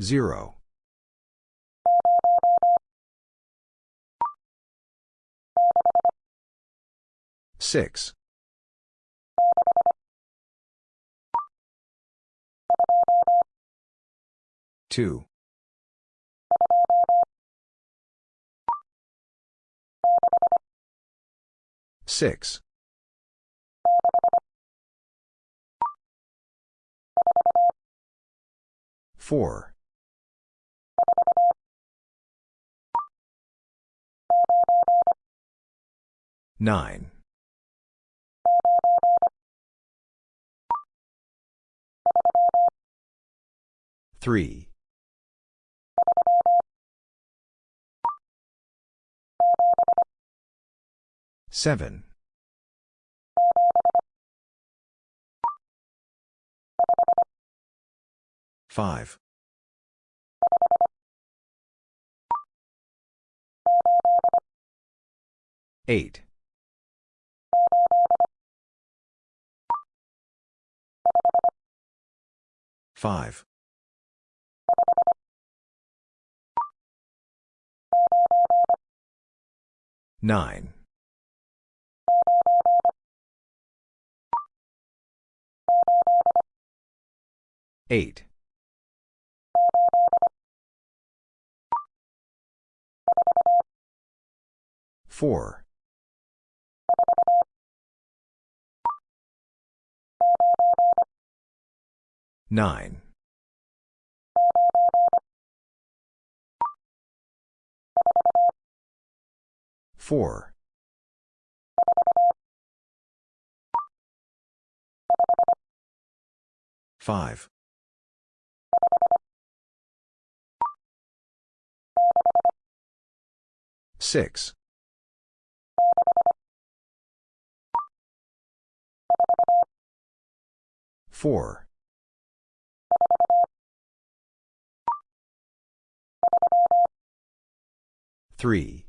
Zero. Six. Two. Six. Four. Nine. Three. Seven. Five. Eight. Five. Nine. Eight. Four. Nine. Four. Five. Six. Four. Three.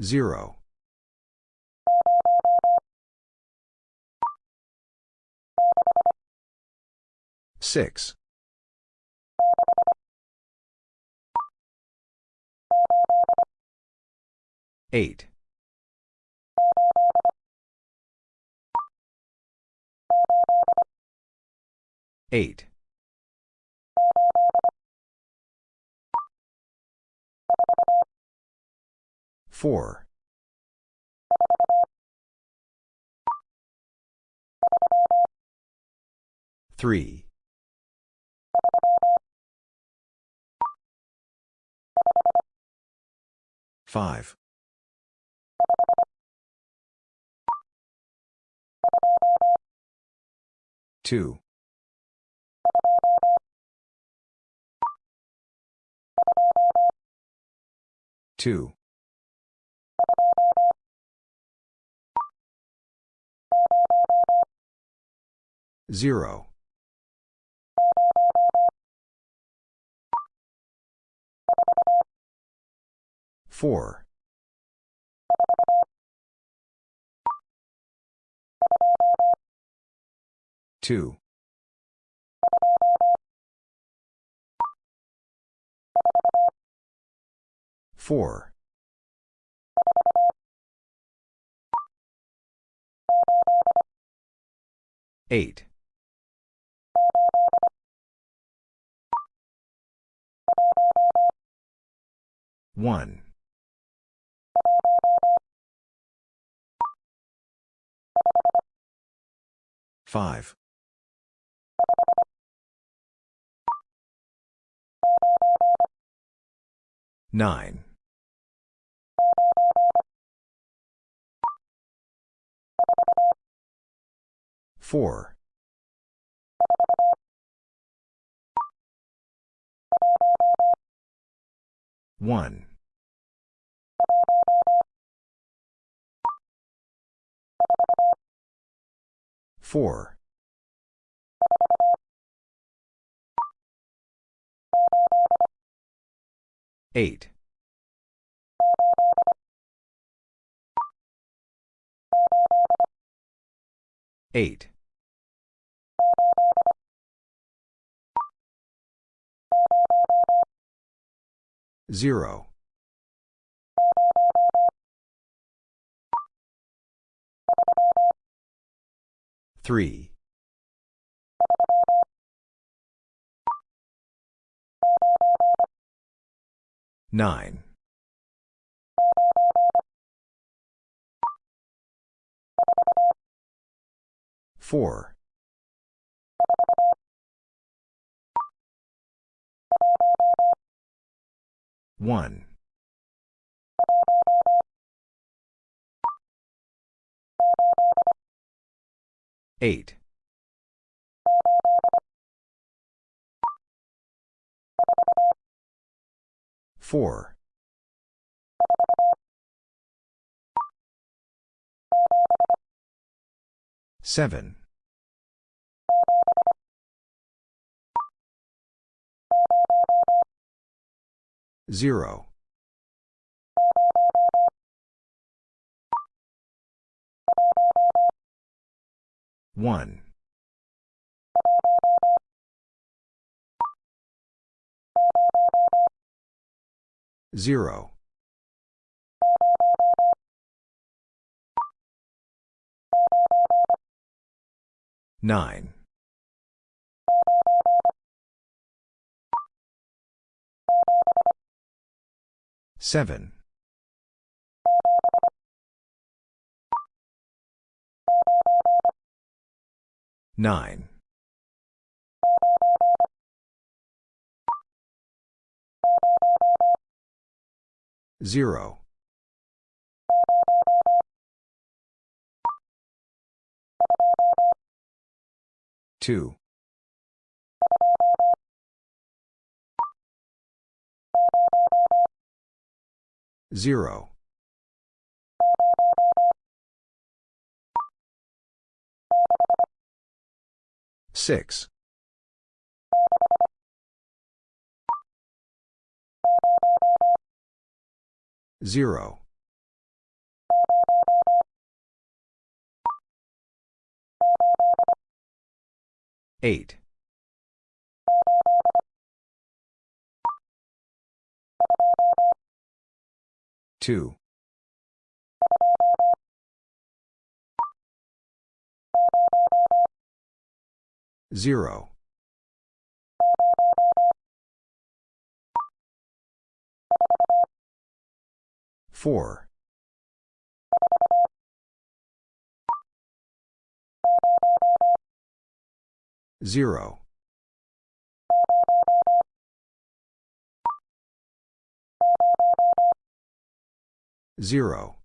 Zero. Six. Eight. Eight. Four. Three. Five. Two. Two. Zero. Four. Two. Four. Eight. One. Five. Nine. Four. One. Four. Eight. 8. 0. 3. 9. 4. 1. 8. 4. 7. 0. 1. 0. 9. 7. 9. 0. 2. 0. 6. 0. 8. 2. 0. 4. 0. 0.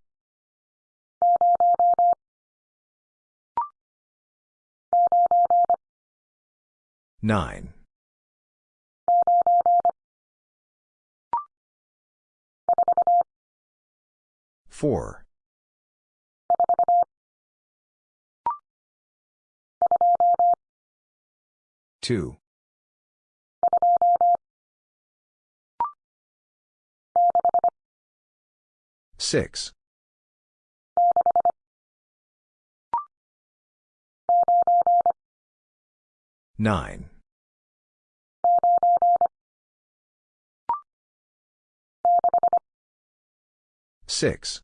9. 4. 2. 6. 9. 6.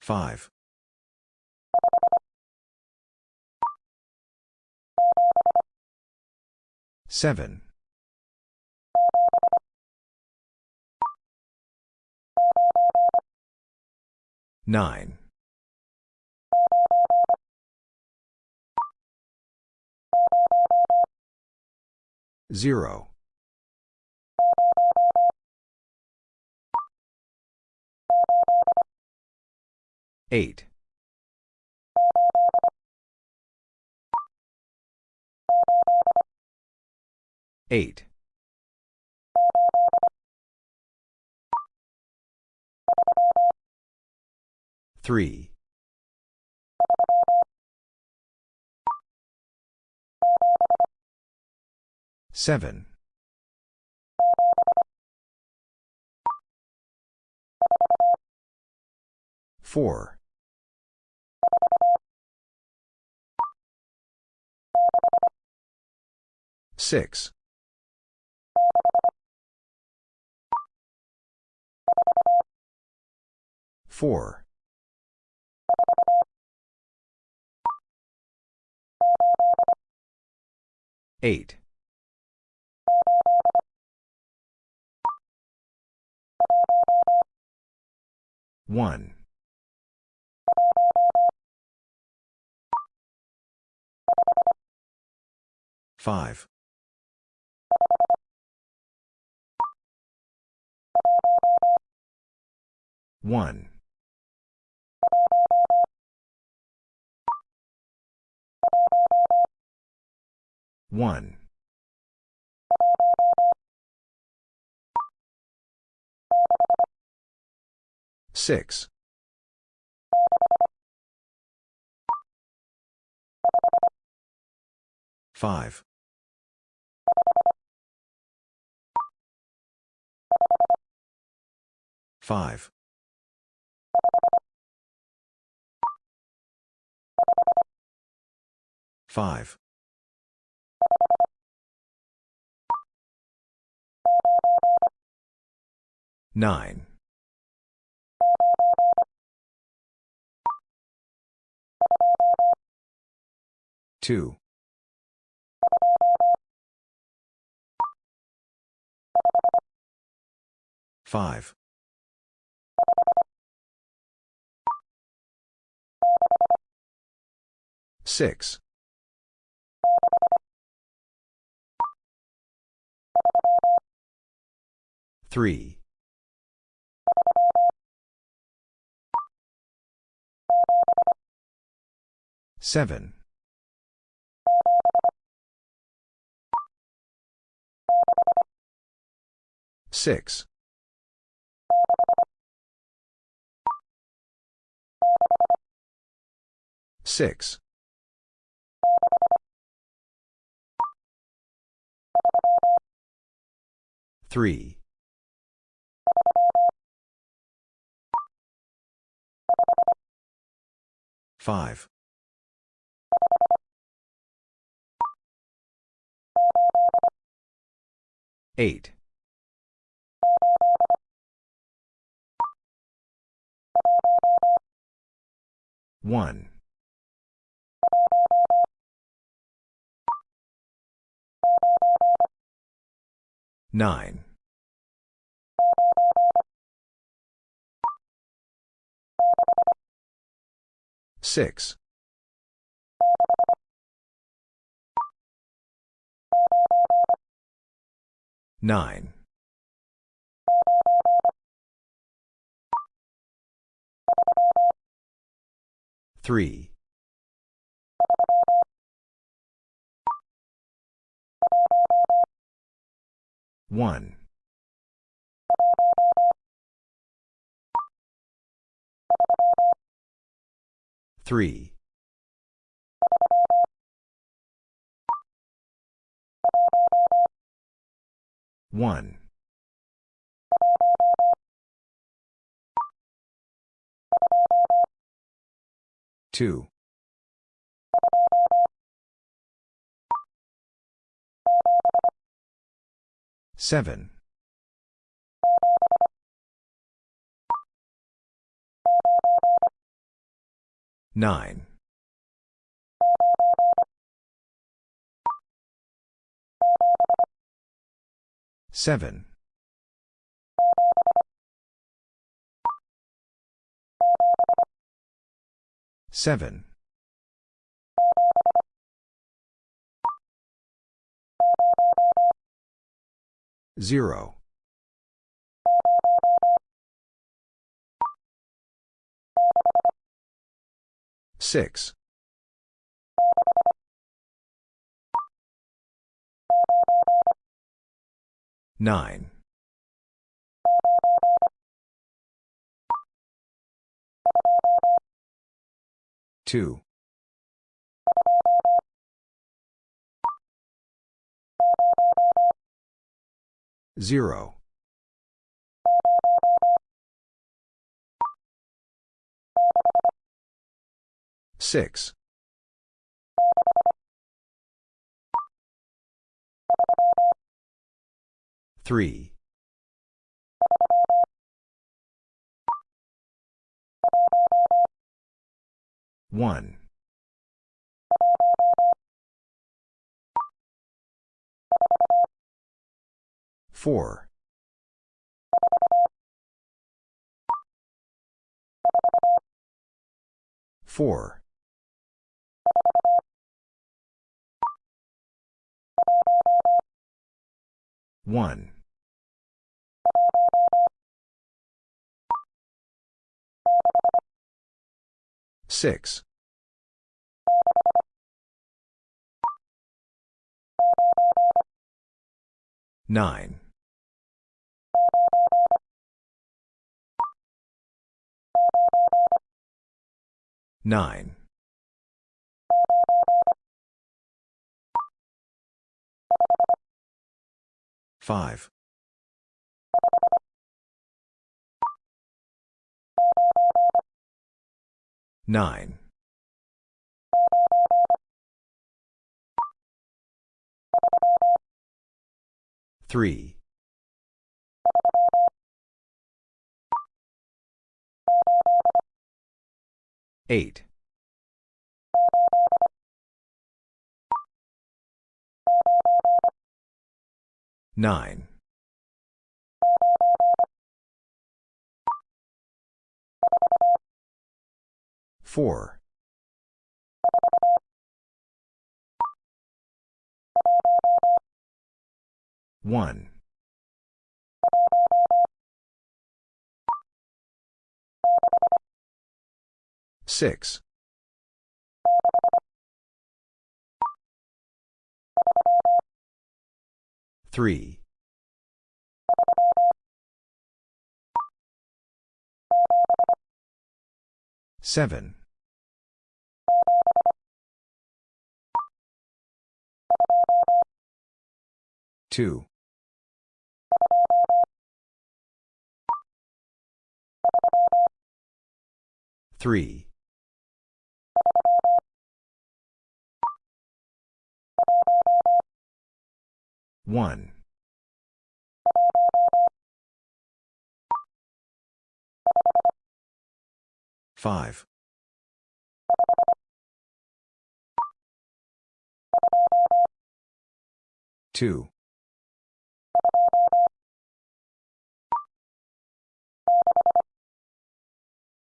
5. 7. 9. 0. 8. 8. 3. 7. Four. Six. Four. Eight. One. Five. One. One. Six. Five. Five. Five. Nine. Two. Five. Six. Three. Seven. Six. Six. Three. Five. Eight. One. Nine. Six. Nine. Three. One. Three. One. Two. Seven. Nine. Seven. Seven. Zero. Six. Nine. Two. Zero. Six. Three. One. Four. Four. One. Six. Nine. Nine. Five. Nine. Three. Eight. Nine. Four. One. Six. Three. Seven. Two. Three. One. Five. Two.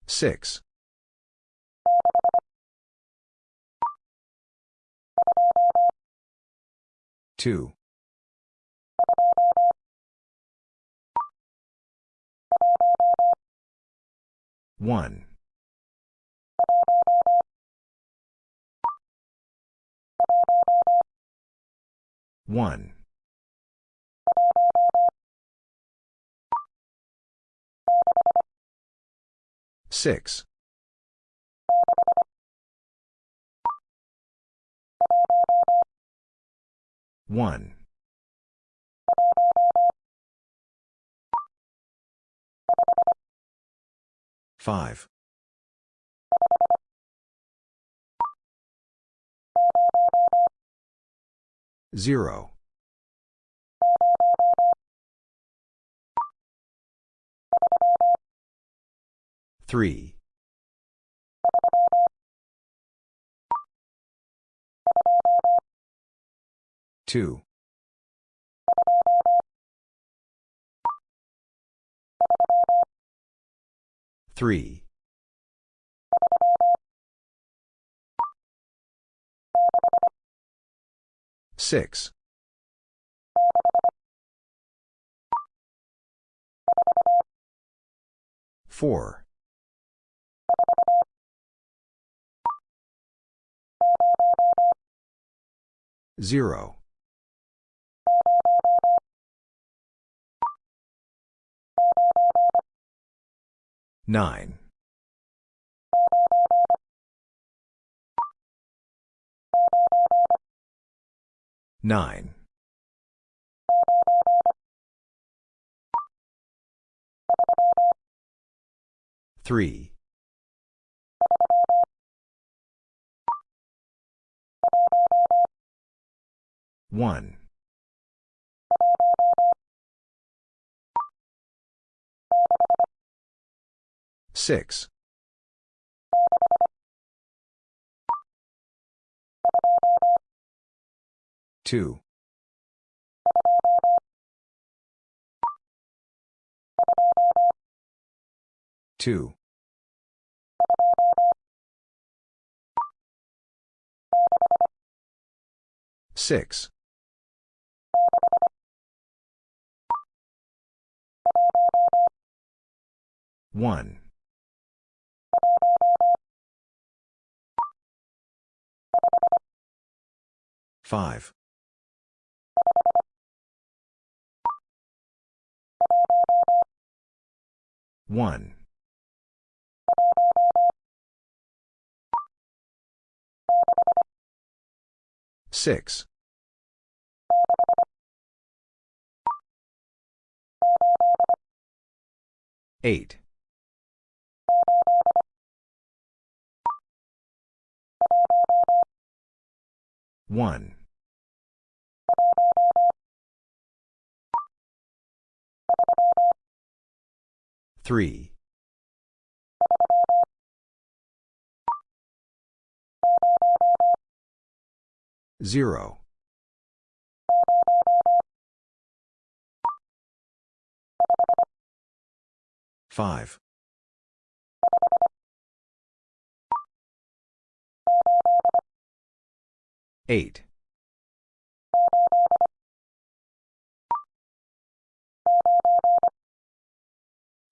Six. Two. One. One. Six. One. Five. Zero. Three. Two. Three. Six. Four. Zero. Nine. Nine. Three. One. 6. 2. 2. 6. 1. 5. 1. 6. 8. 1. 3. 0. 5. 8.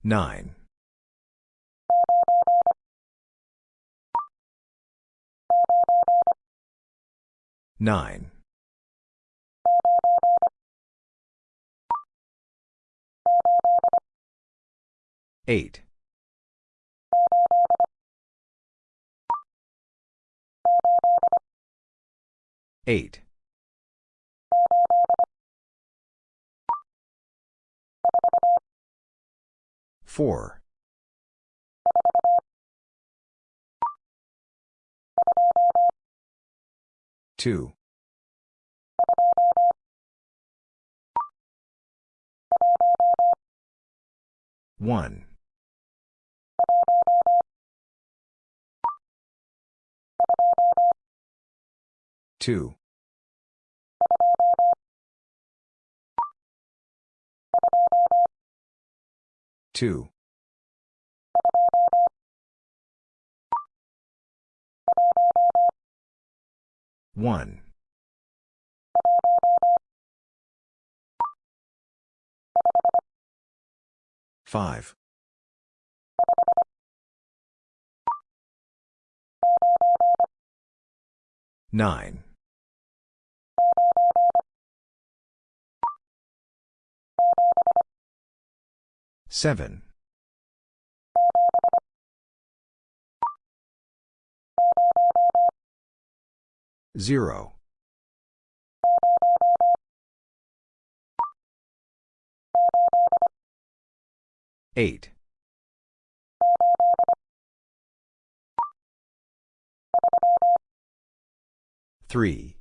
9. 9. 8. 8. 4. 2. 1. 2. 2. 1. 5. 9. 7. 0. 8. 3.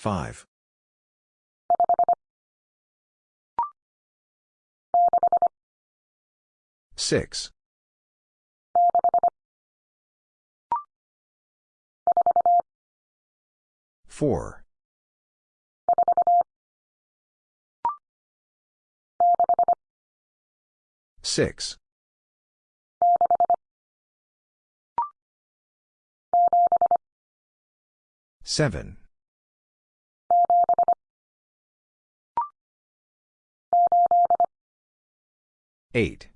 5. 6. 4. 6. 7. 8.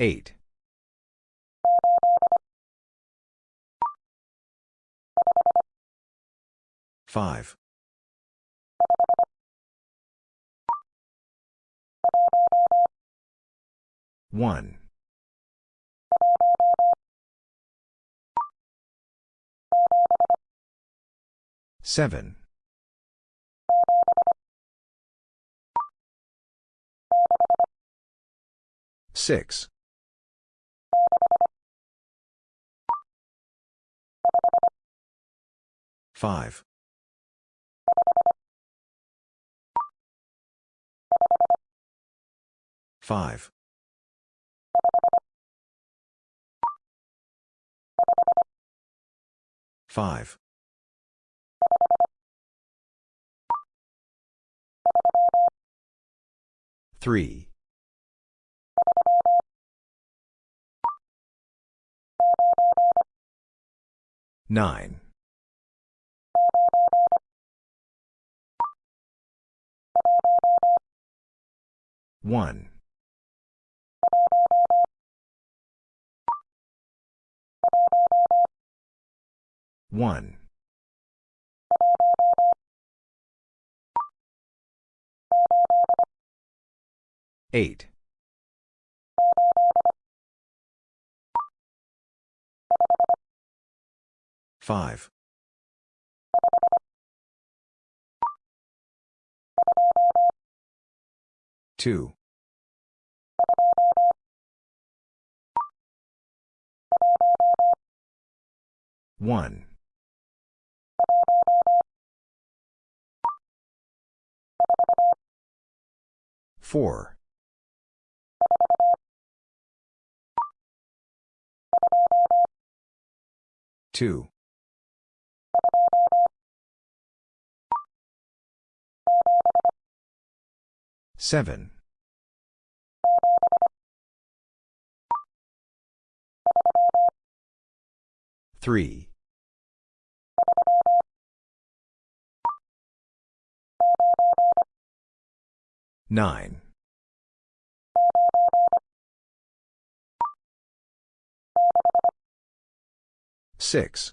8. 5. 1. 7. Six. Five. Five. Five. Three. Nine. One. One. Eight. Five. Two. One. Four. Two. Seven. Three. Nine. Six.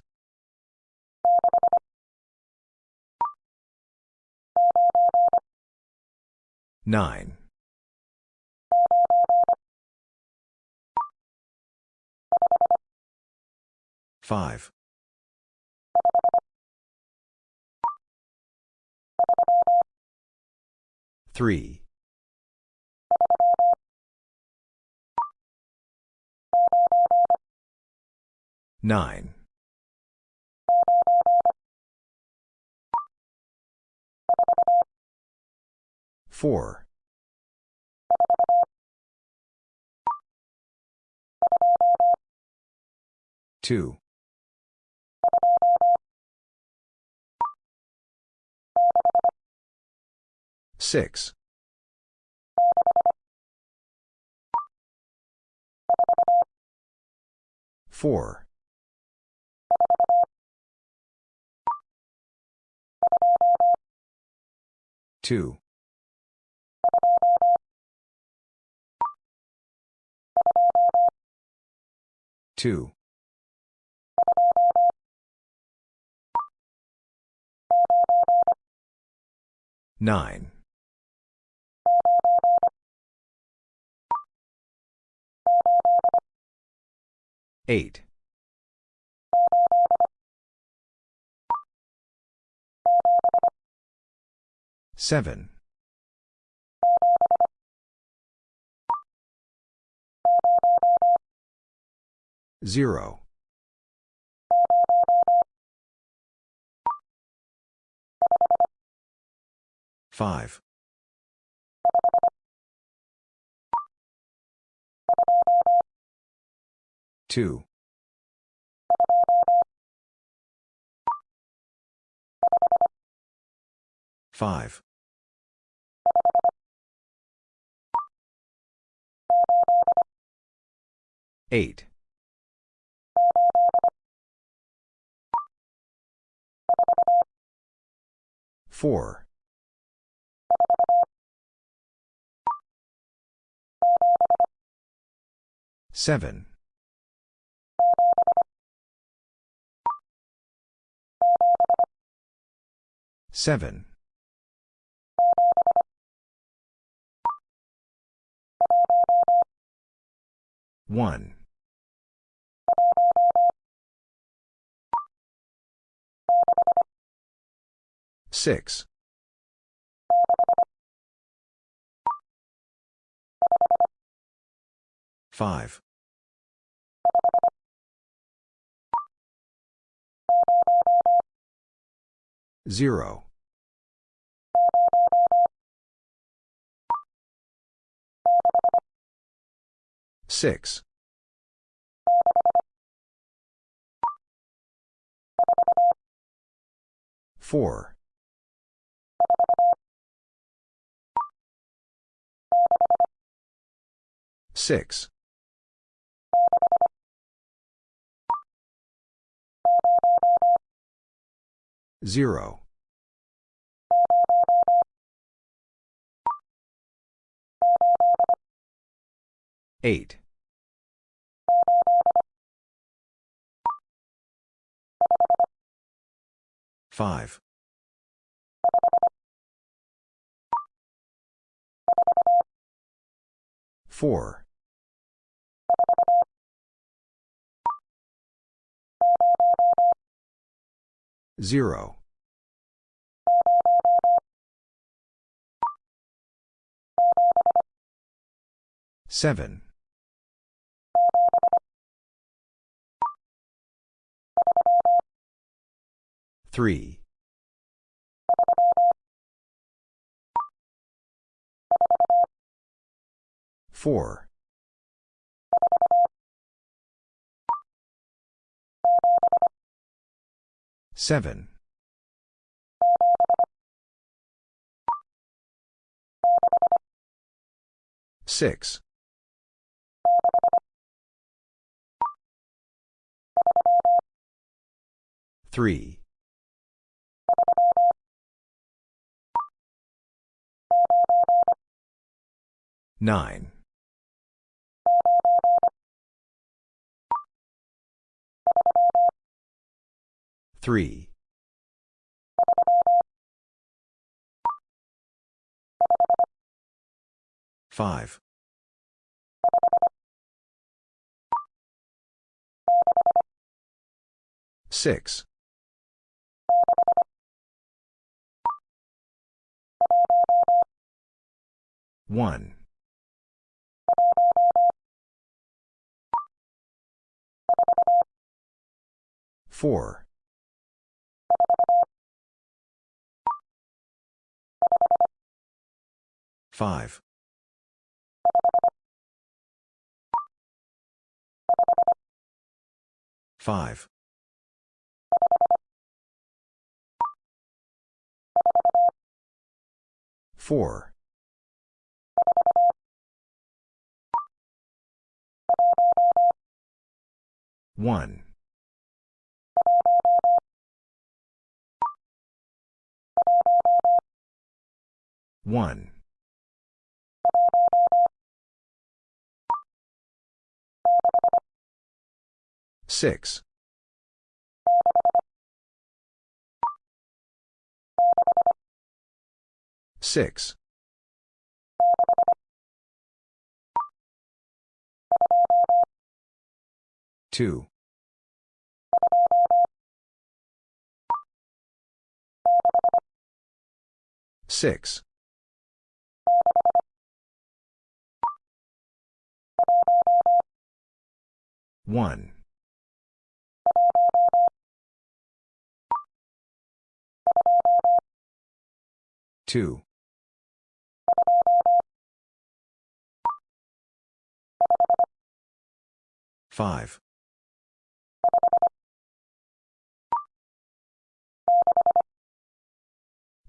Nine. Five. Three. Nine. Four. Two. Six. Four. Two. Two. Nine. Eight. Seven. Zero. Five. Two. Five. Eight. Four. Seven. Seven. One. Six. 5. 0. 6. 4. 6. 0. 8. 5. 4. 0. 7. 3. 4. 7. 6. 3. 9. 3. 5. 6. 1. 4. 5. 5. 4. 1. 1. 6. 6. 2. 6. 1. 2. 5.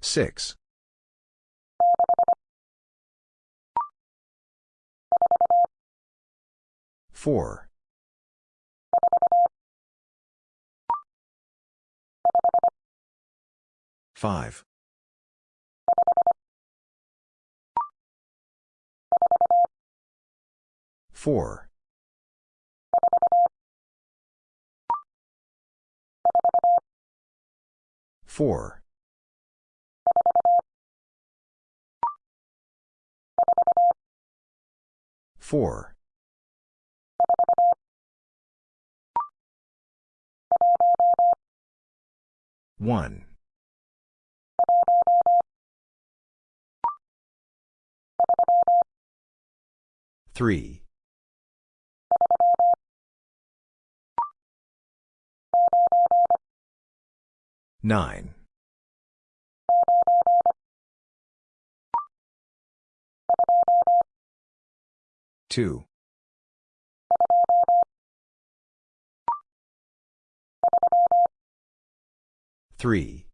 6. 4. 5. 4. 4. 4. 1. 3. Nine. Two. Three.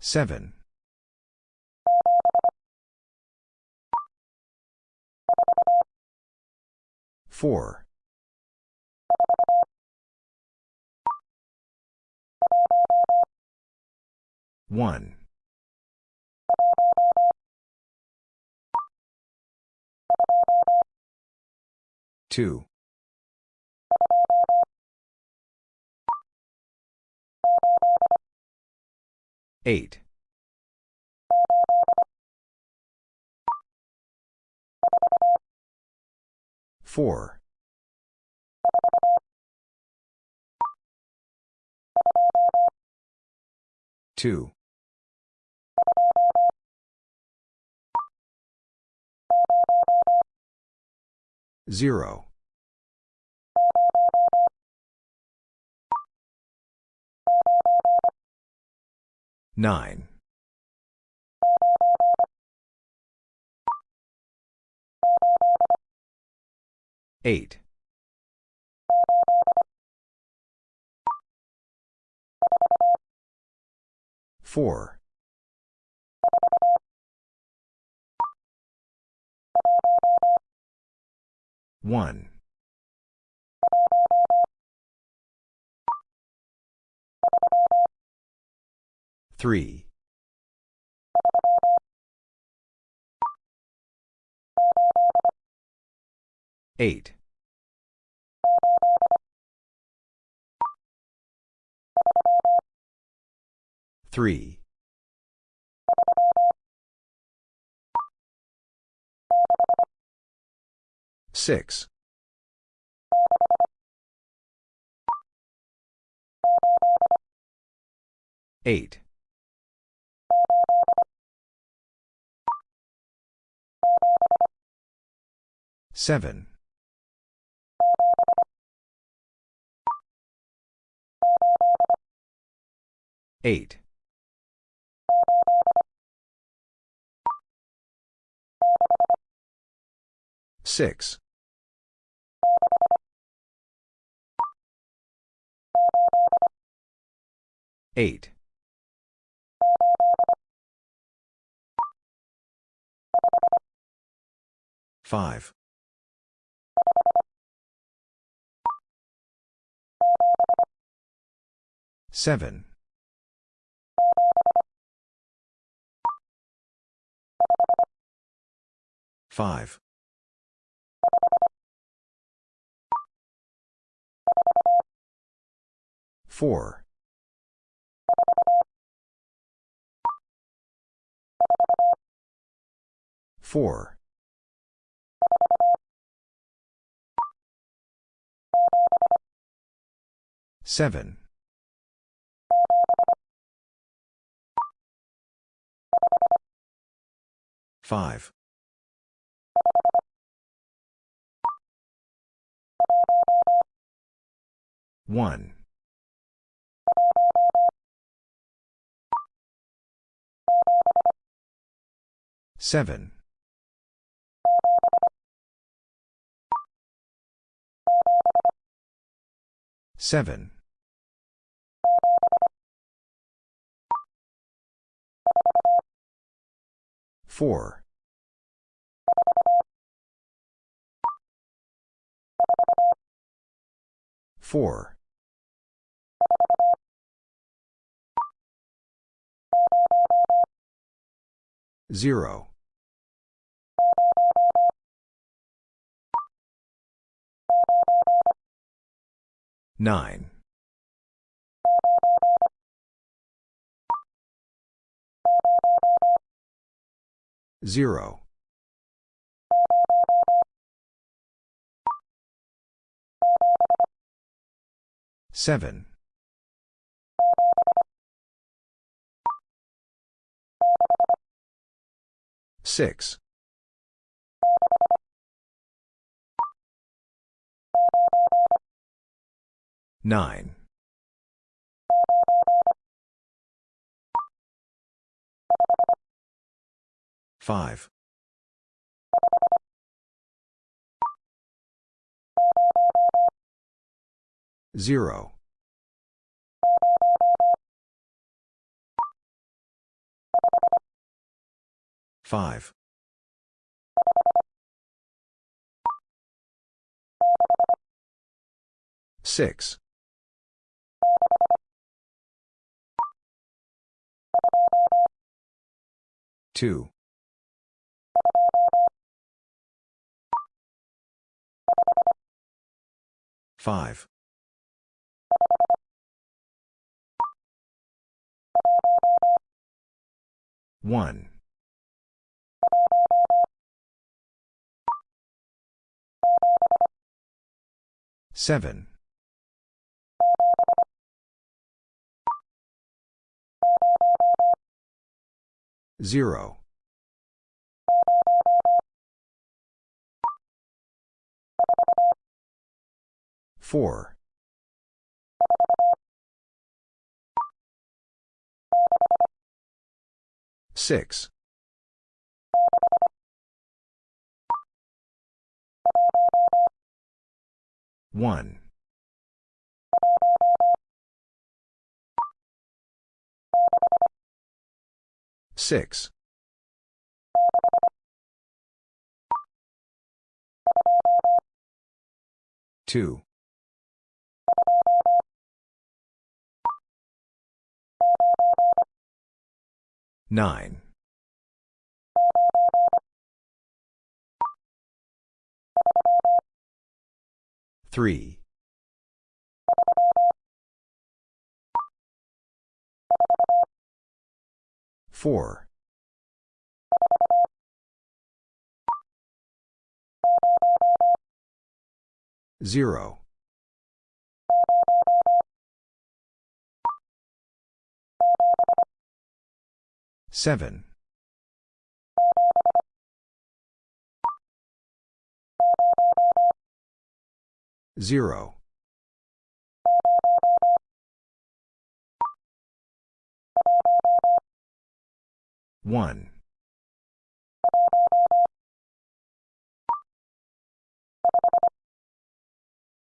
Seven. Four. One. Two. Eight. Four. Two. Zero. Nine. Eight. Four. One. Three. Eight. Three. Six. Eight. Seven. Eight. Six. Eight. Five. Seven. Five. Four. Four. Seven. Five. One. Seven. Seven. Four. Four. Zero. Nine. Zero. Seven. Six. Nine. Five. Zero. Five. Six. Two. Five. One. Seven. Zero. Four. Six. One. Six. Two. Nine. Three. Four. Zero. Seven. Zero. One.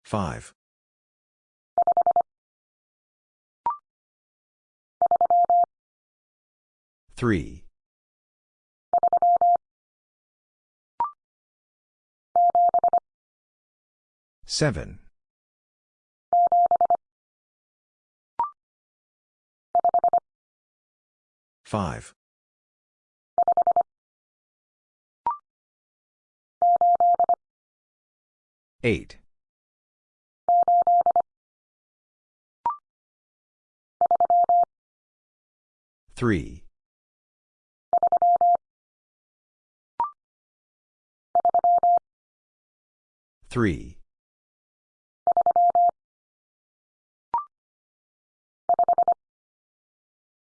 Five. Three. Seven. Five. Eight. Three. Three.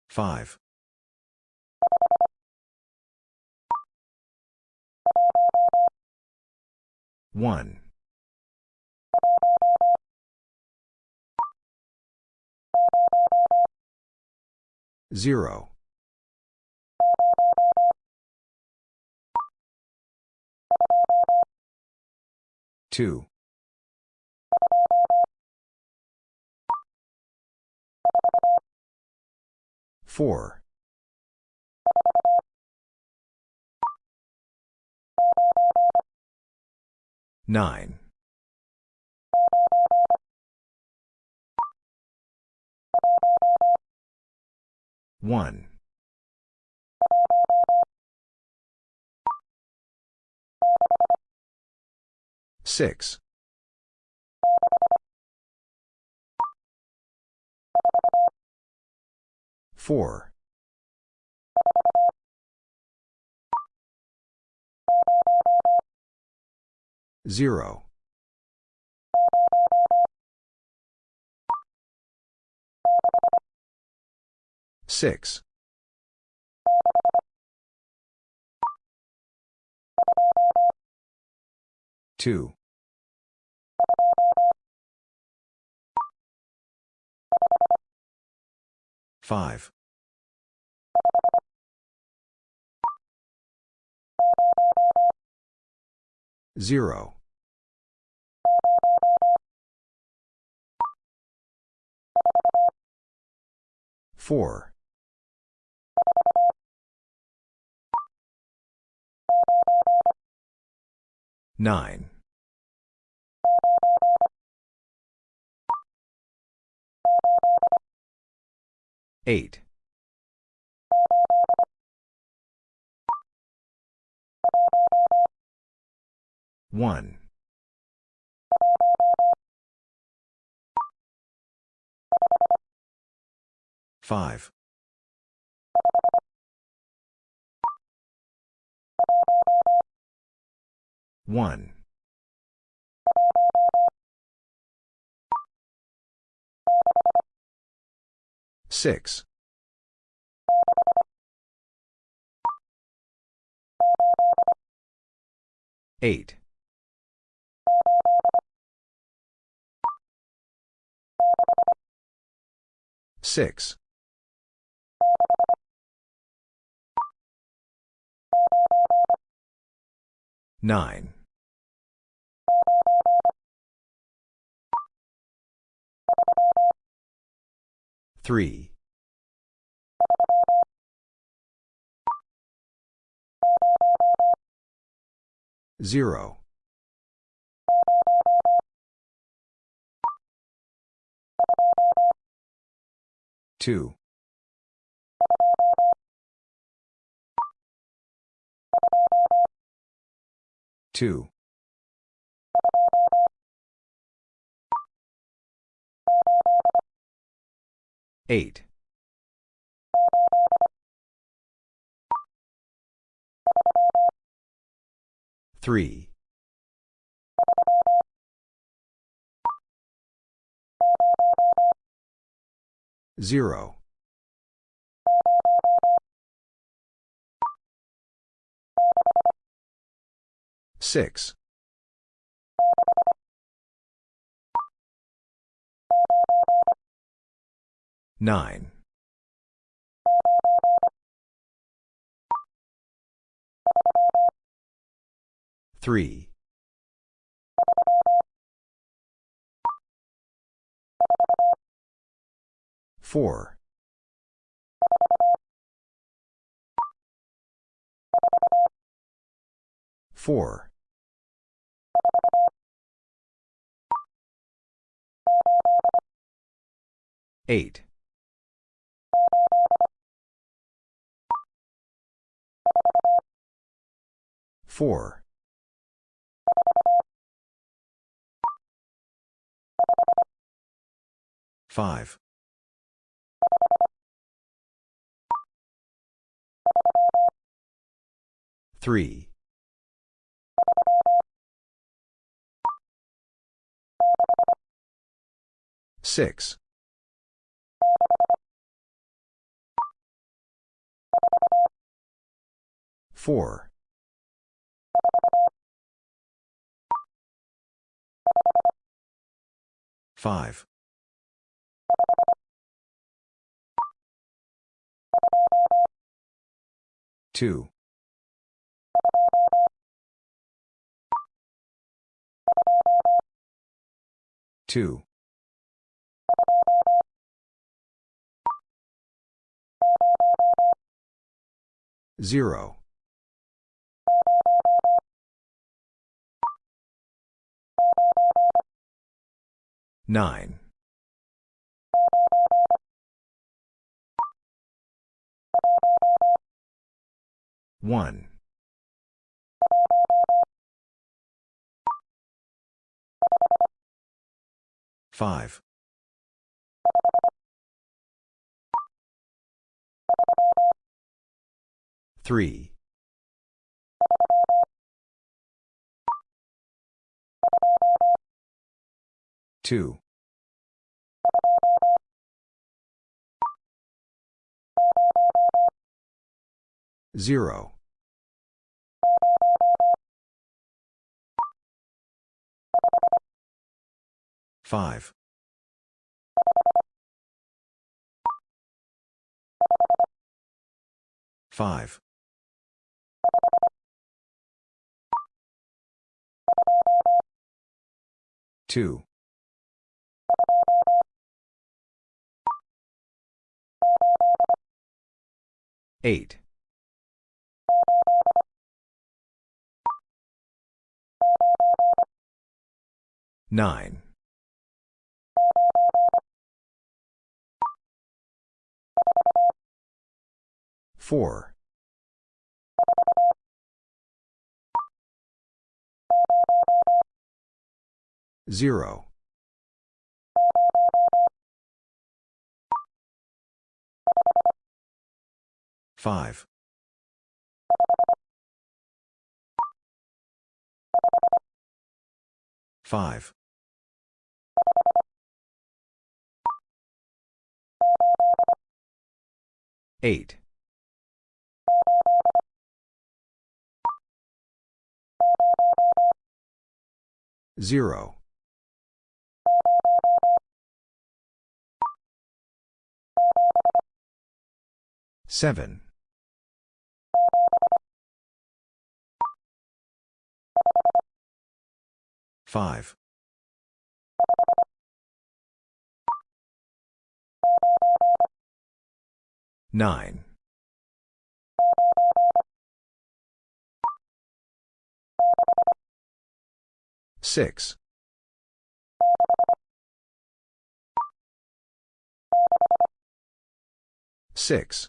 Five. One. Zero. Two. Four. Nine. One. 6. 4. 0. 6. 2. 5. 0. 4. 9. 8. 1. 5. 1. 6. 8. 6. 9. 3. 0. 2. 2. 8. 3. 0. 6. 9. 3. 4. 4. 8. 4. 5. 3. 6. 4. 5. 2. 2. 0. 9. 1. 5. 3. 2. 0. Five. Five. Two. Eight. Nine. Four. Zero. Five. Five. Eight. Zero. Seven. Five. Nine. Six. Six.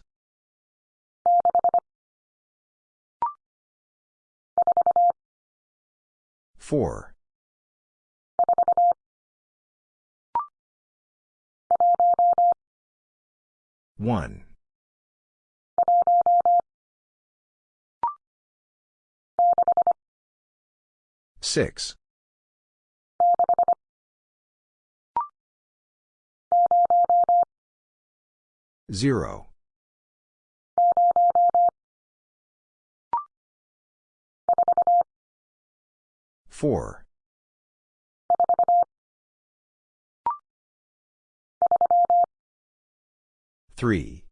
Four. One. Six. Zero. Four. Three.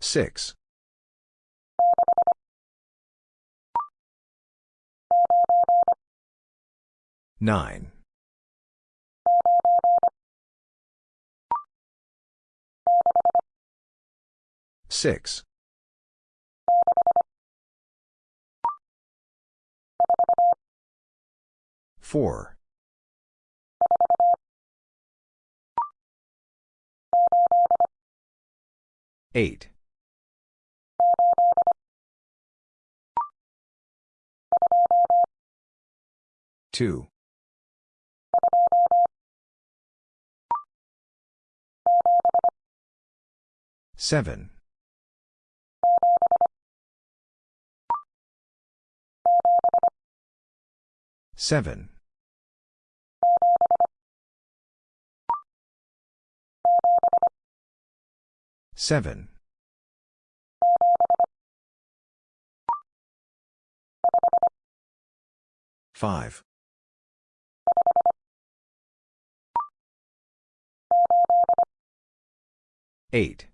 Six. Nine. Six. Four. Eight. Two. Seven. Seven. Seven. Five. Eight.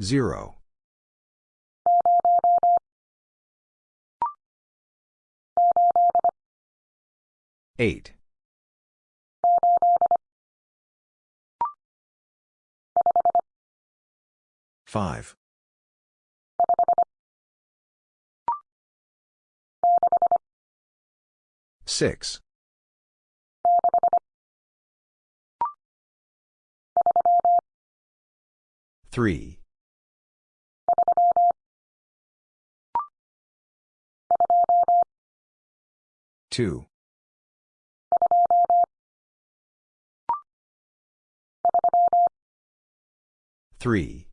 Zero. Eight. Five. Six. Three. Two. Three.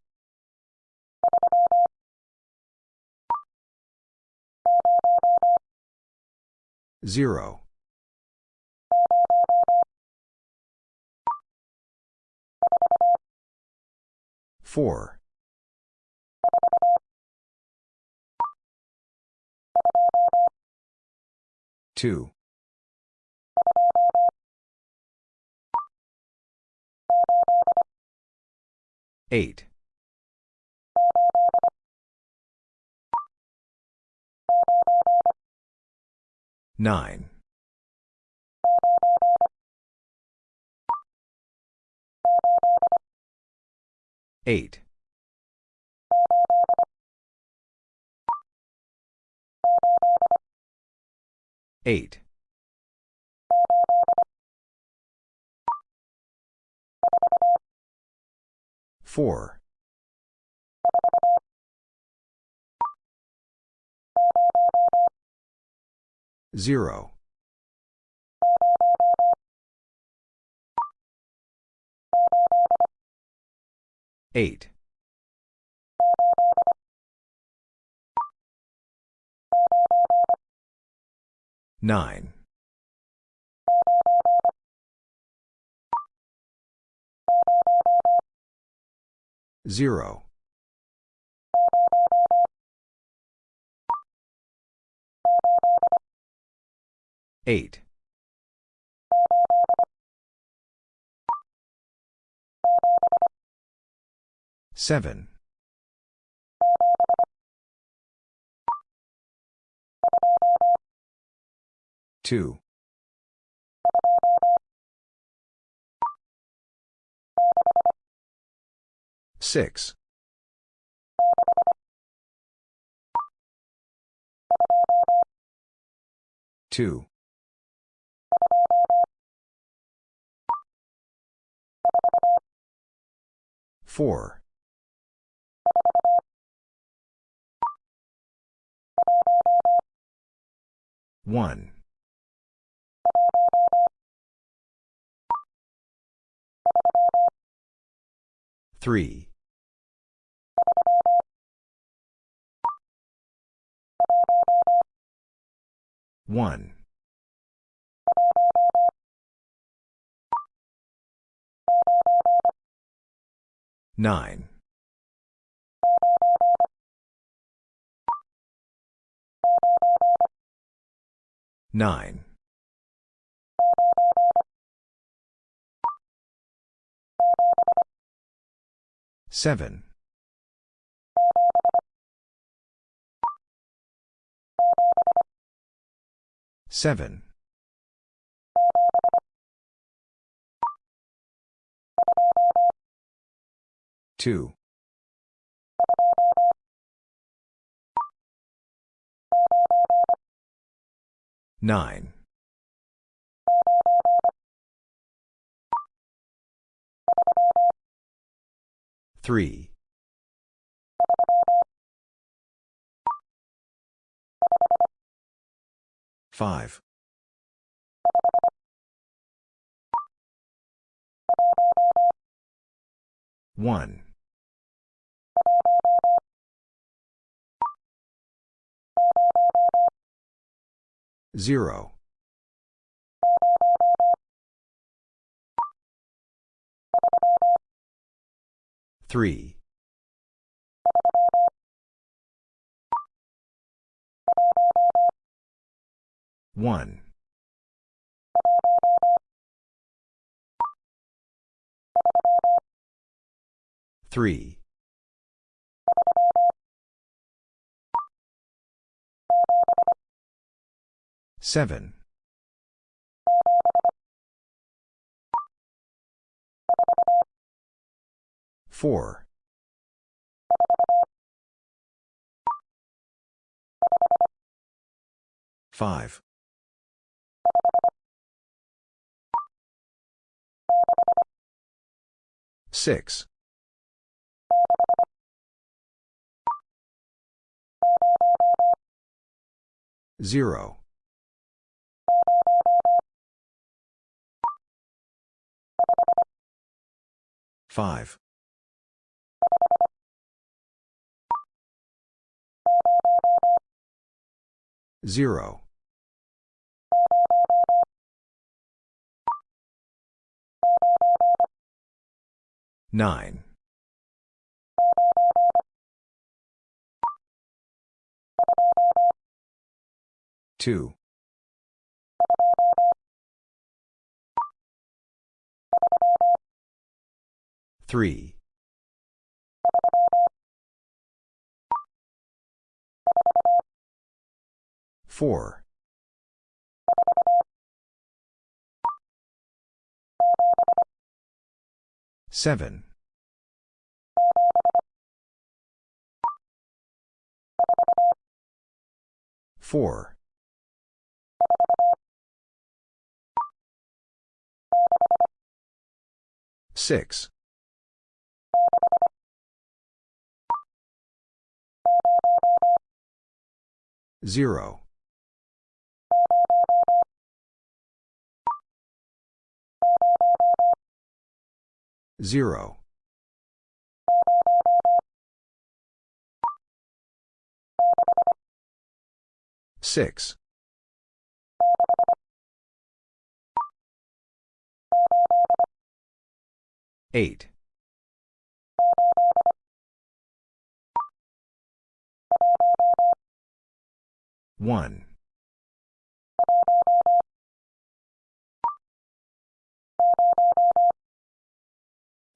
Zero. 4. 2. 8. 9. 8. 8. 4. 0. 8. 9. 0. 8. 7. 2. 6. 2. 4. 1. 3. 1. 9. 9. 7. 7. 2. 9. 3. 5. 1. 0. 3. 1. 3. 7. 4. 5. 6. 0. 5. 0. Nine. Two. Three. Four. Seven. 4. 6. 0. 0. 6. 8. 1.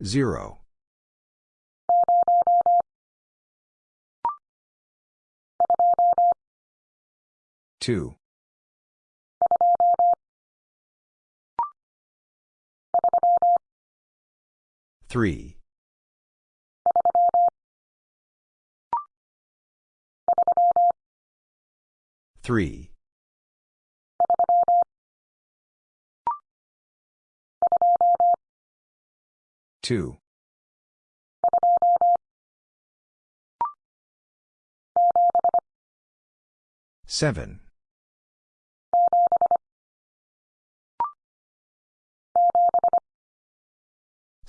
0. 2. 3. 3. 2. 7.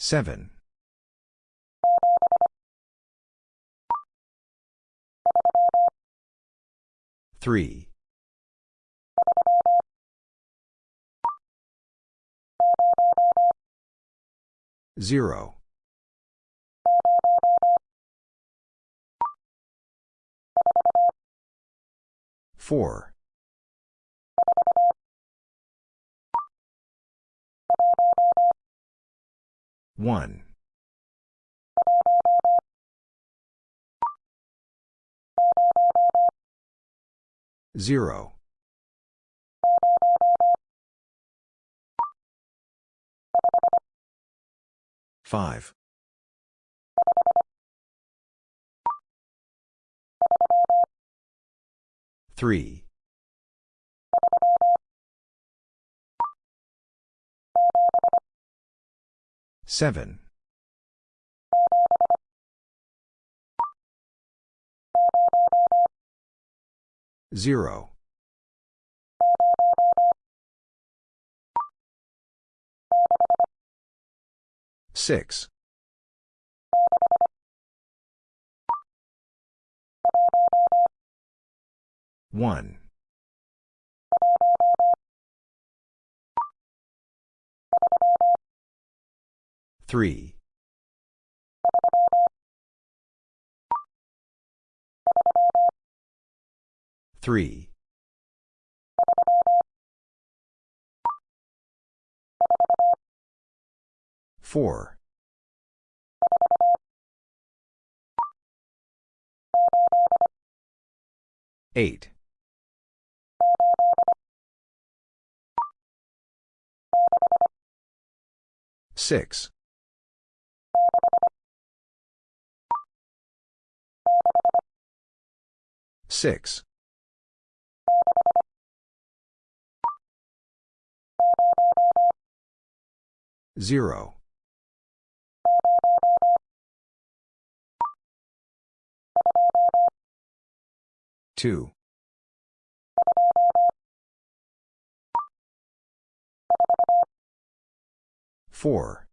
7. 3. 0. 4. 1. 0. 5. 3. 7. 0. 6. 1. 3. 3. 4. 8. 6. 6. 0. 2. 4.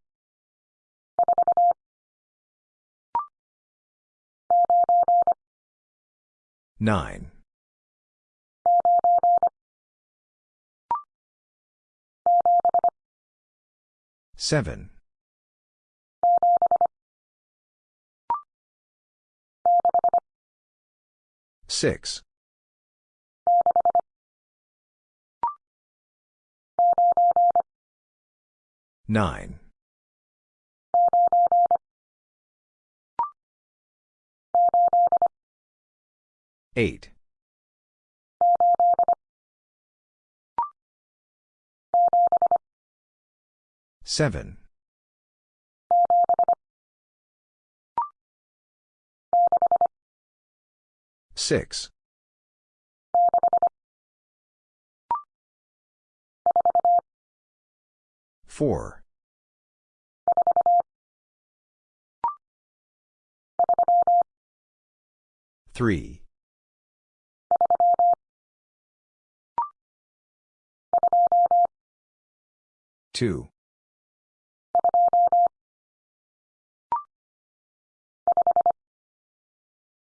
9. 7. 6. 9. 8. 7. 6. 4. 3. 2.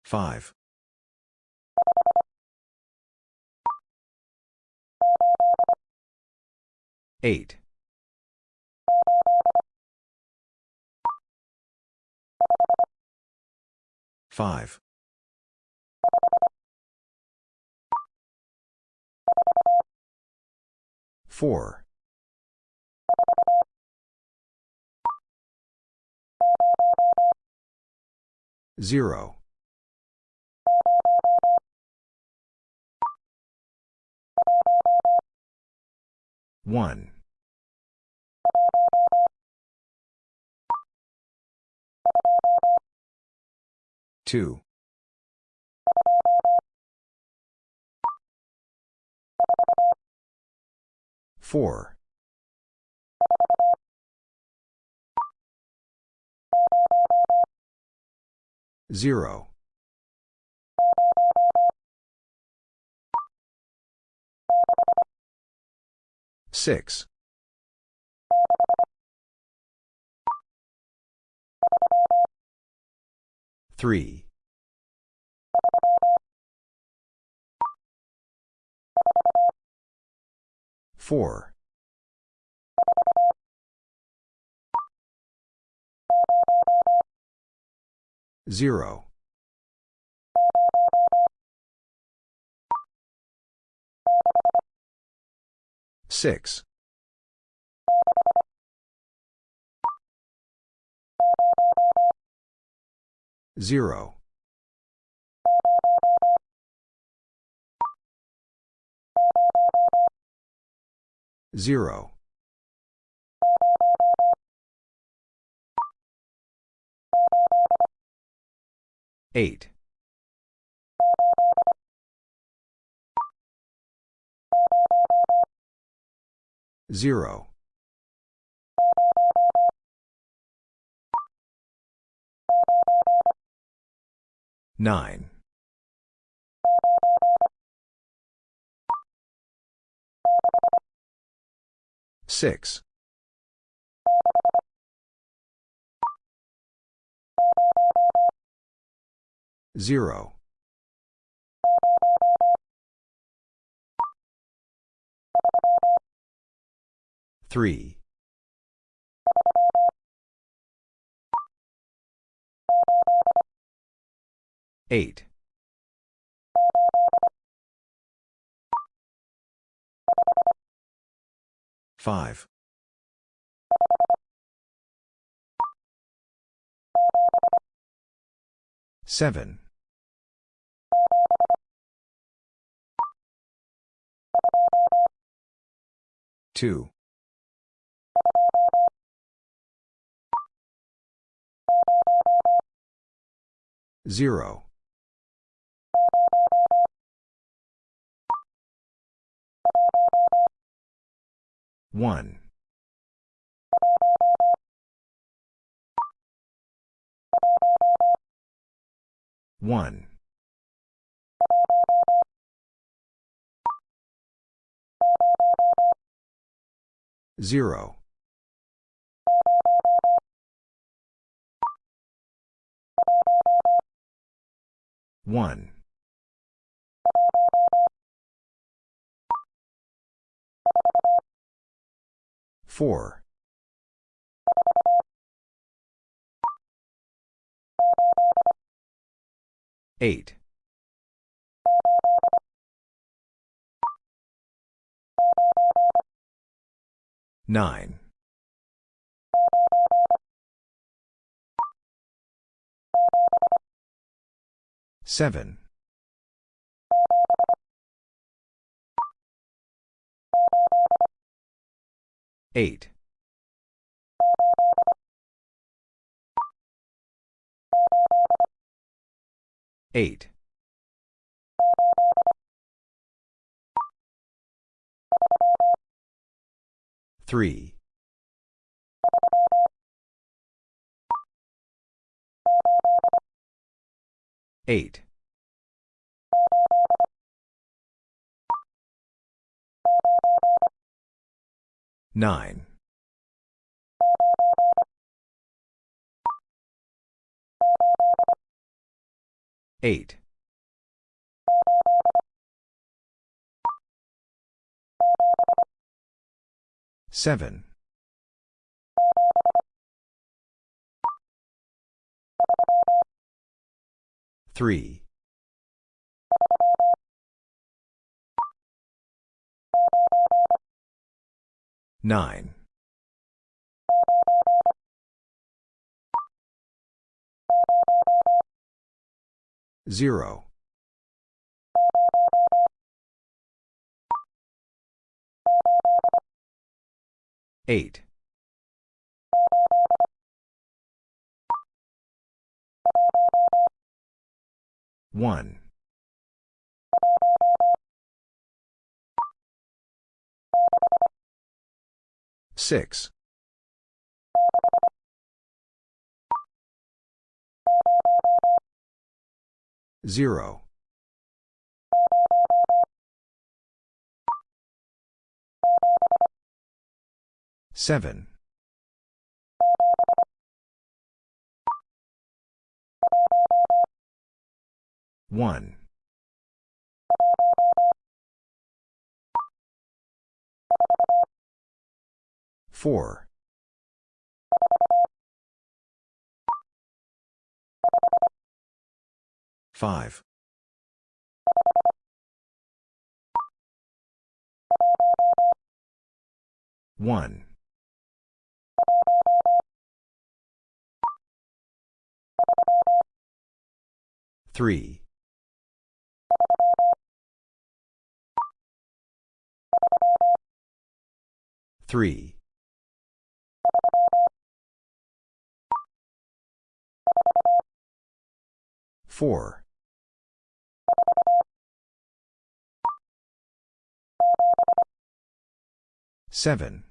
5. 8. 5. 4. 0. 1. 2. 4. 0. 6. 3. 4. 0. 6. 0. 0. 8. 0. 9. 6. 0. 3. 8. 5. 7. 2. 0. 1. 1. 0. 1. 4. 8. Nine. Seven. Eight. Eight. Three. Eight. Nine. Eight. Seven. Three. Nine. Zero. Eight. One. Six. Zero. Seven. One. Four. Five. One. Three. Three. Four. Seven.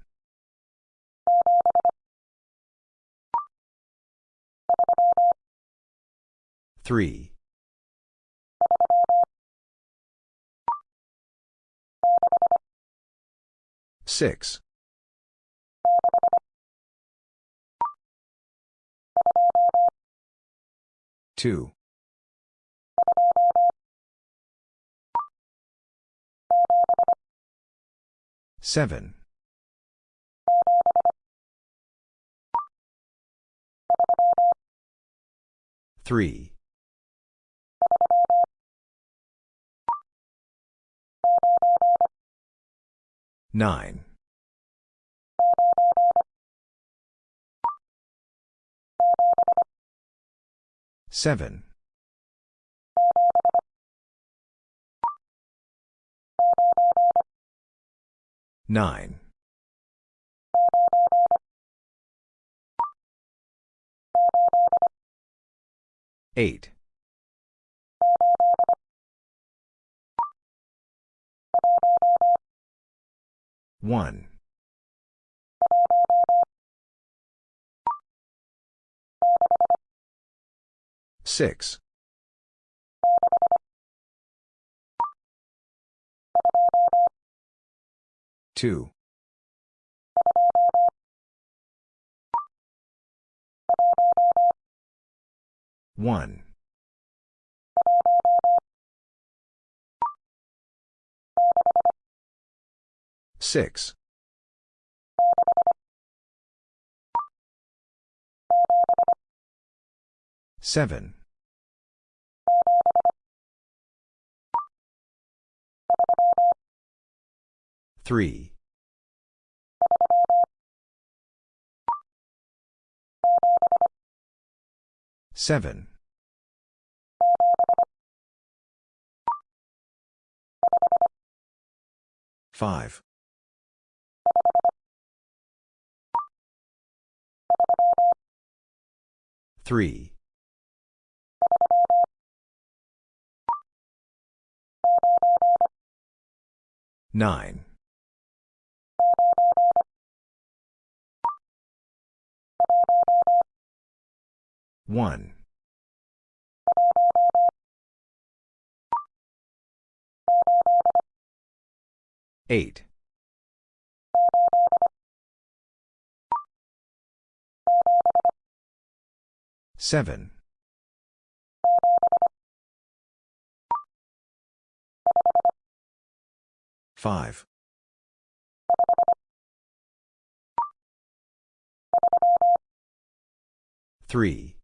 Three. Six. Two. Seven. Three. Nine. Seven. Nine. Eight. One. Six. Two. One. 6. 7. 3. 7. 5. 3. 9. 1. 8. 7. 5. 3.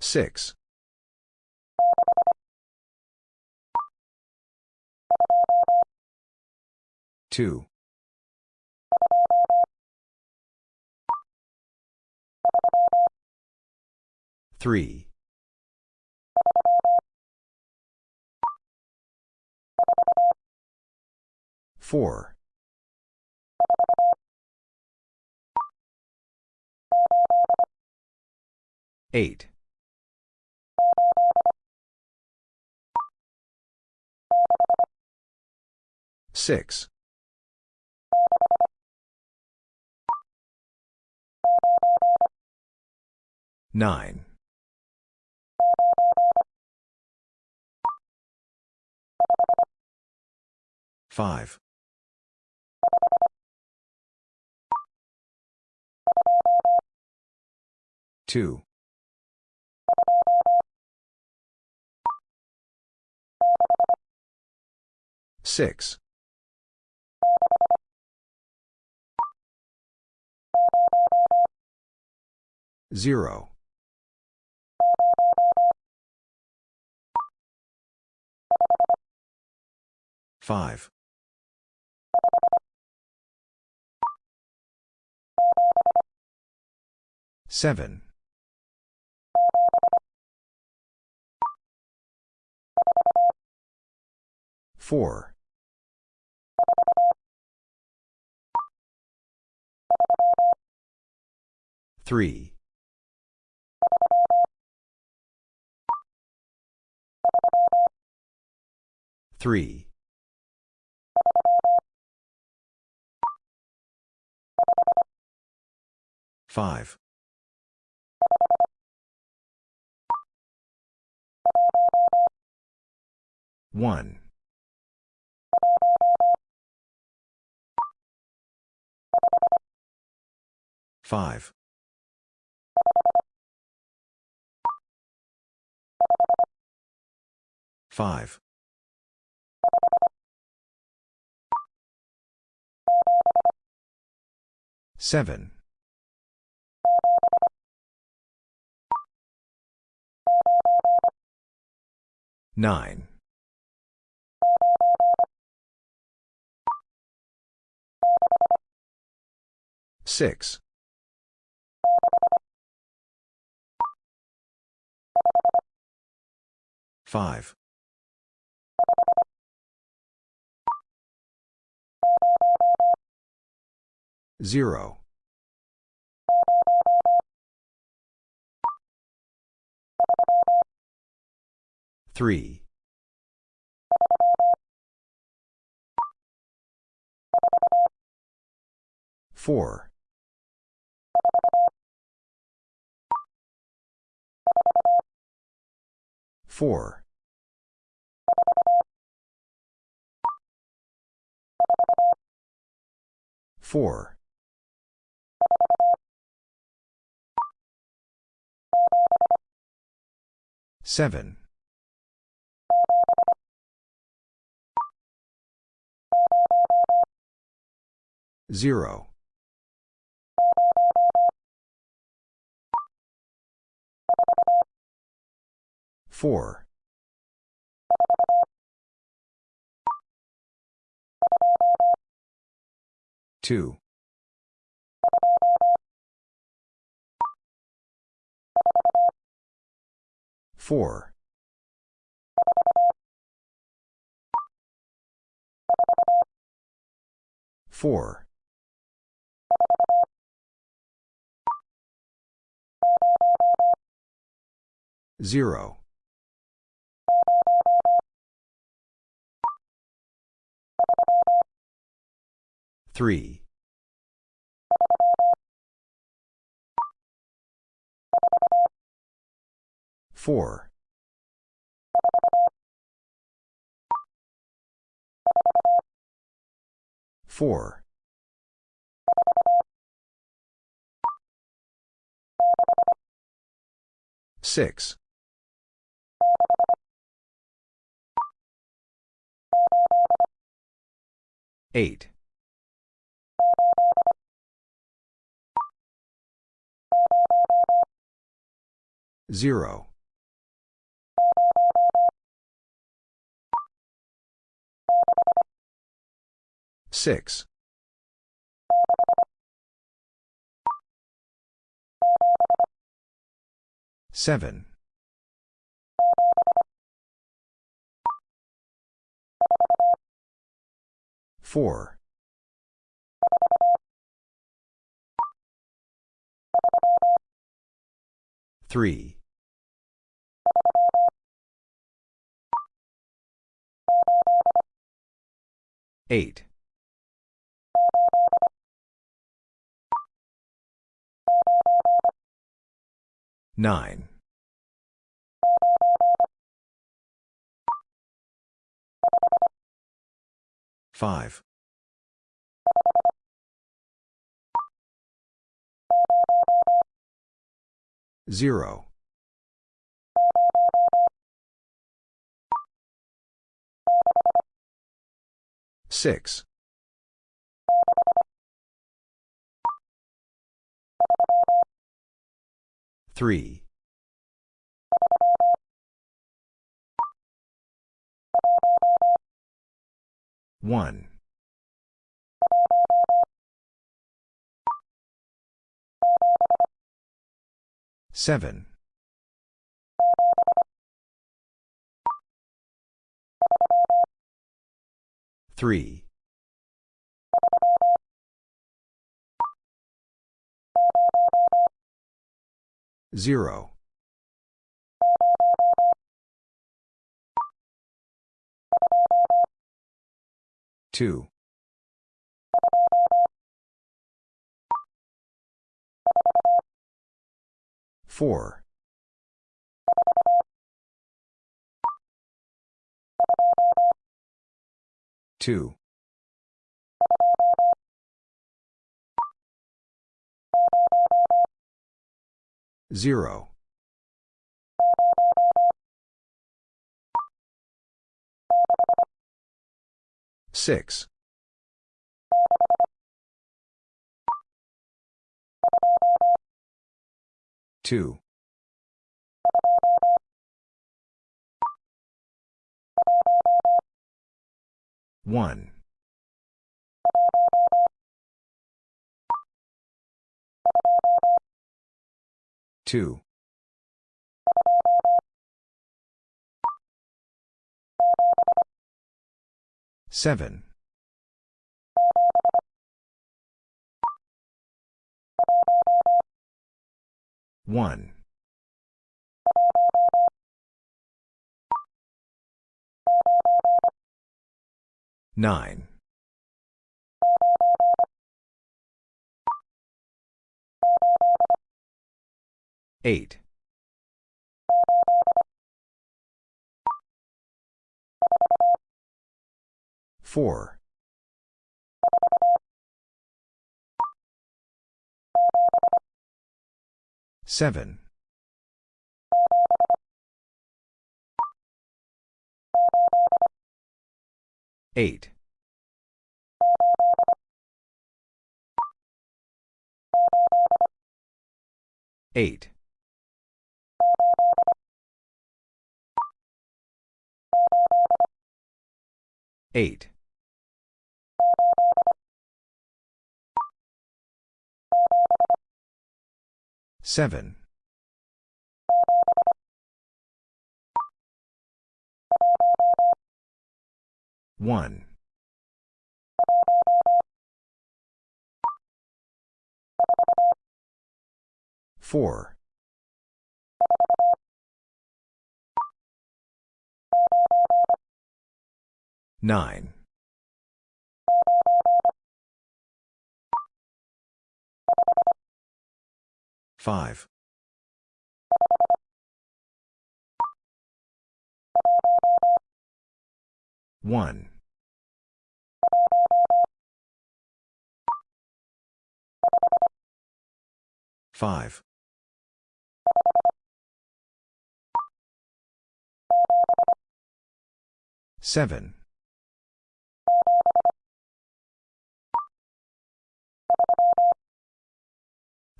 6. 2. 3. 4. 8. 6. 9. 5. 2. 6. 0. 5. 7. 4. 3. 3. 5. 1. 5. 5. 7. 9. 6. 5. 0. 3. 4. 4. 4. 7. 0. 4. 2. Four. Four. Zero. Three. 4. 4. 6. 8. 0. 6. 7. 4. 3. 8. 9. 5. 0. 6. 3. 1. 7. 3. 0. 2. 4. 2. 0. 6. 2. 1. 2. 7. 1. 9. 8. 4. 7. 8. 8. Eight. Seven. One. Four. Nine. Five. One. Five. Seven.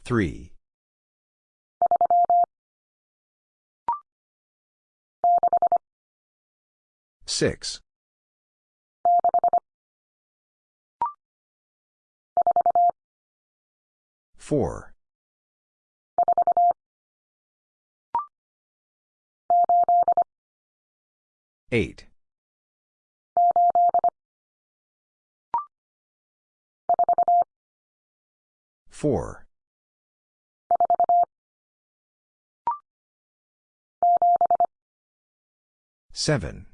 Three. Six. Four. Eight. Four. Seven.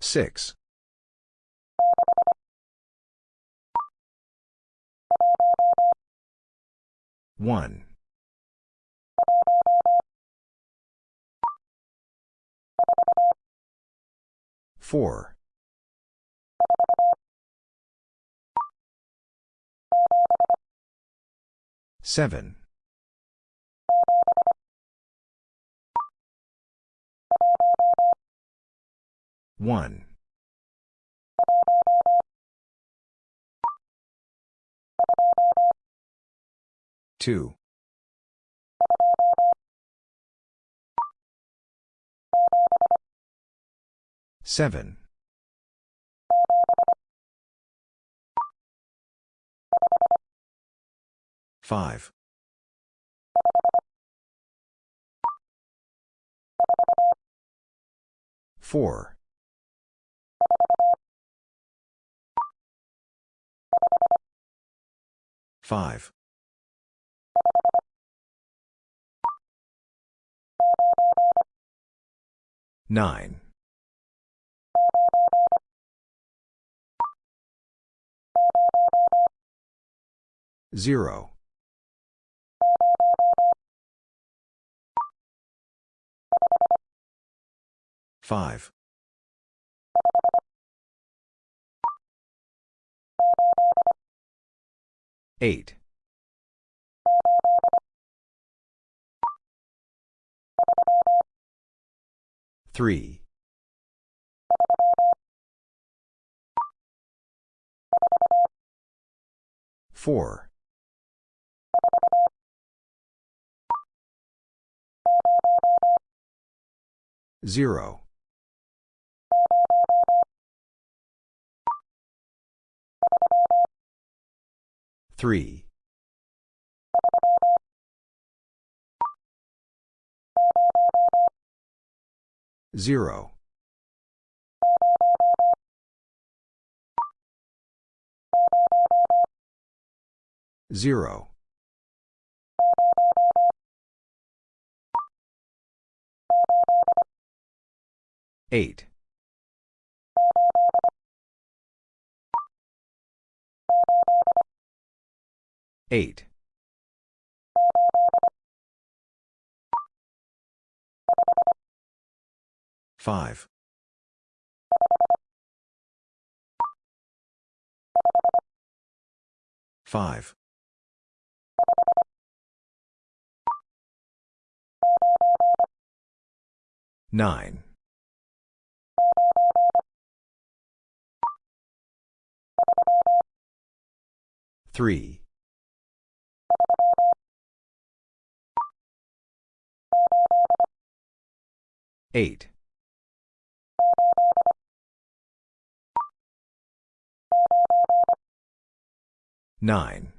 Six. One. Four. Seven. One. Two. Seven. Five. Four. Five. Nine. Zero. Five. Eight. Three. Four. Zero. Three. Zero. Zero. Eight. Eight. Five. Five. Nine. Three. Eight. Nine.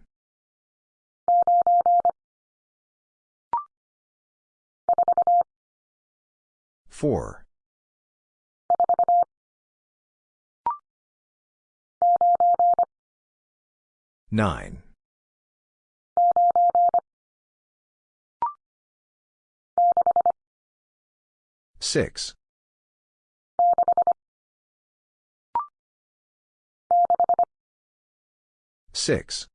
Four. 9. 6. 6.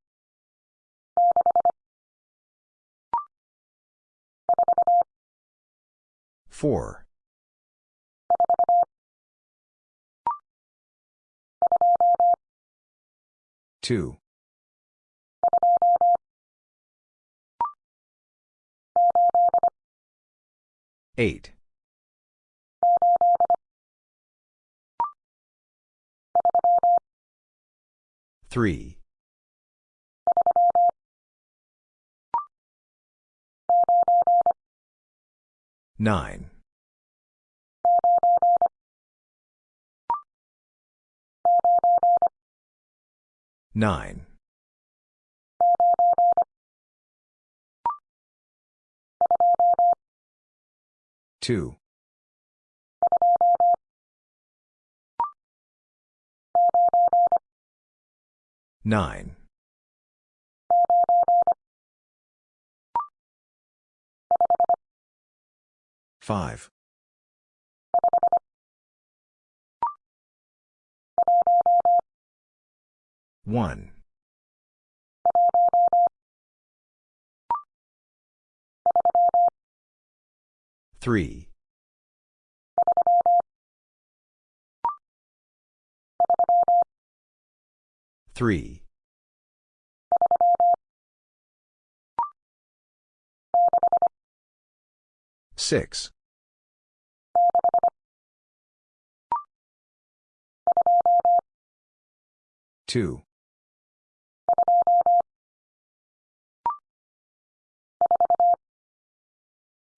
4. 2. 8. 3. 9. 9. 2. 9. 5. 1. 3. 3. 6. 2.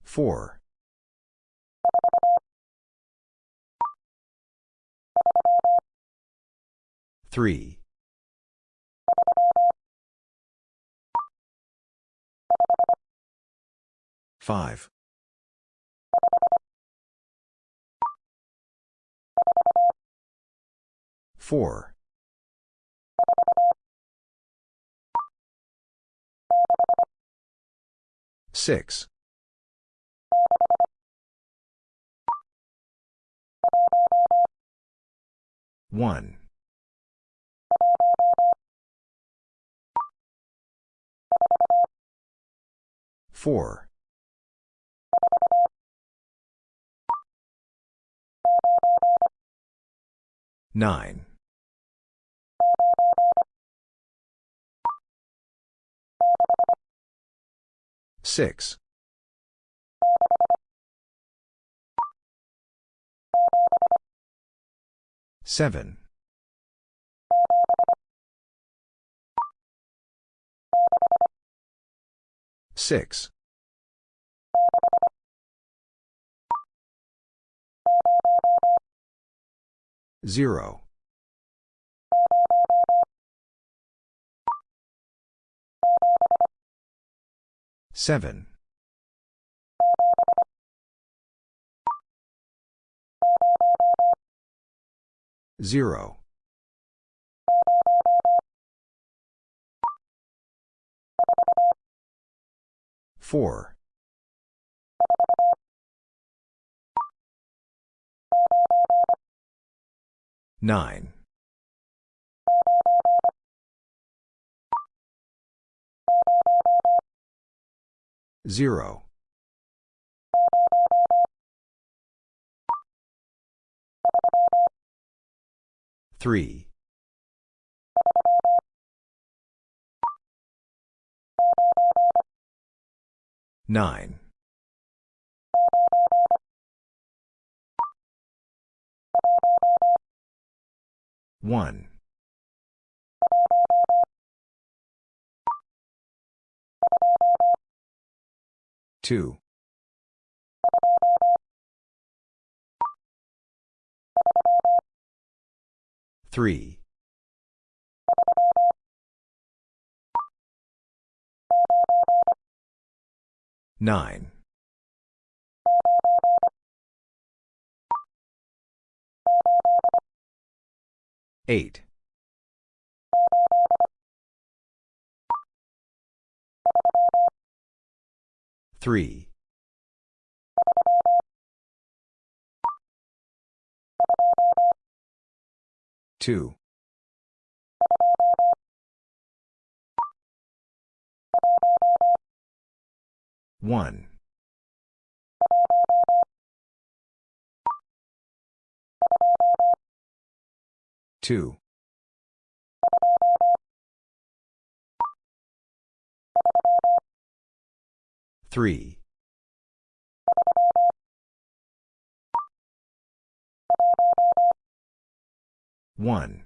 4. 3. 5. 4. 6. 1. 4. 9. 6. 7. 6. 0. 7. 0. 4. 9. 0. 3. 9. 1. 2. Three. Nine. Eight. Three. Two. One. Two. Three. One.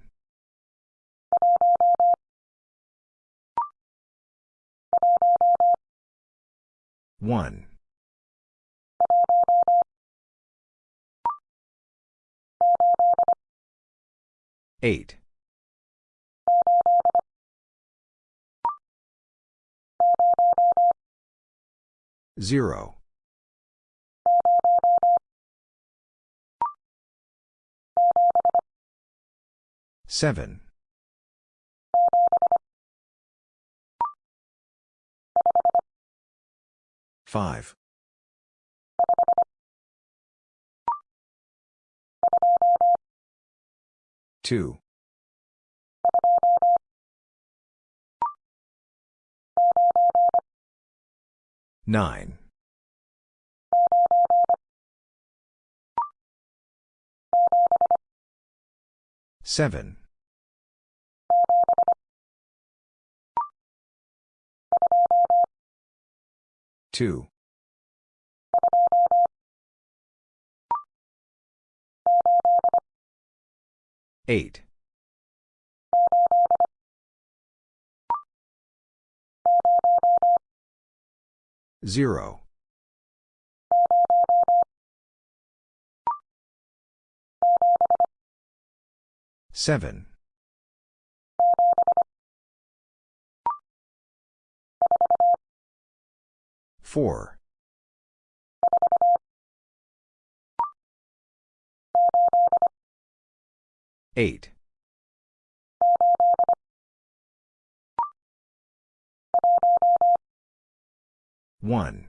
One. Eight. Zero. Seven. Five. Two. Nine. Seven. Two. Eight. Zero. Seven. Four. Eight. One.